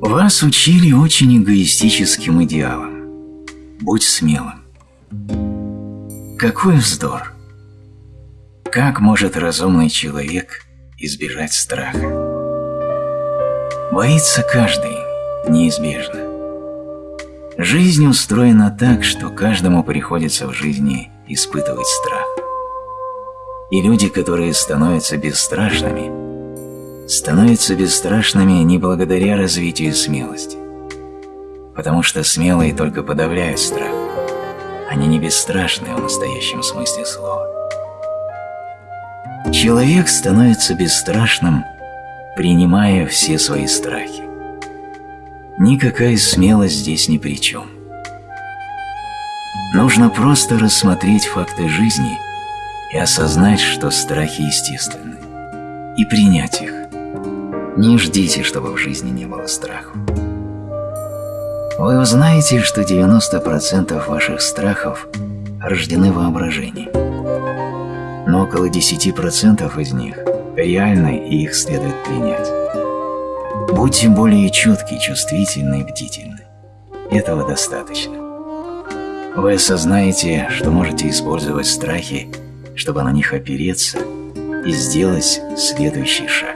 Вас учили очень эгоистическим идеалам. Будь смелым. Какой вздор! Как может разумный человек избежать страха? Боится каждый, неизбежно. Жизнь устроена так, что каждому приходится в жизни испытывать страх. И люди, которые становятся бесстрашными, становятся бесстрашными не благодаря развитию смелости, потому что смелые только подавляют страх. Они не бесстрашны в настоящем смысле слова. Человек становится бесстрашным, принимая все свои страхи. Никакая смелость здесь ни при чем. Нужно просто рассмотреть факты жизни и осознать, что страхи естественны, и принять их. Не ждите, чтобы в жизни не было страха. Вы узнаете, что 90% ваших страхов рождены воображением, но около 10% из них реальны и их следует принять. Будьте более чутки, чувствительны и бдительны. Этого достаточно. Вы осознаете, что можете использовать страхи, чтобы на них опереться и сделать следующий шаг.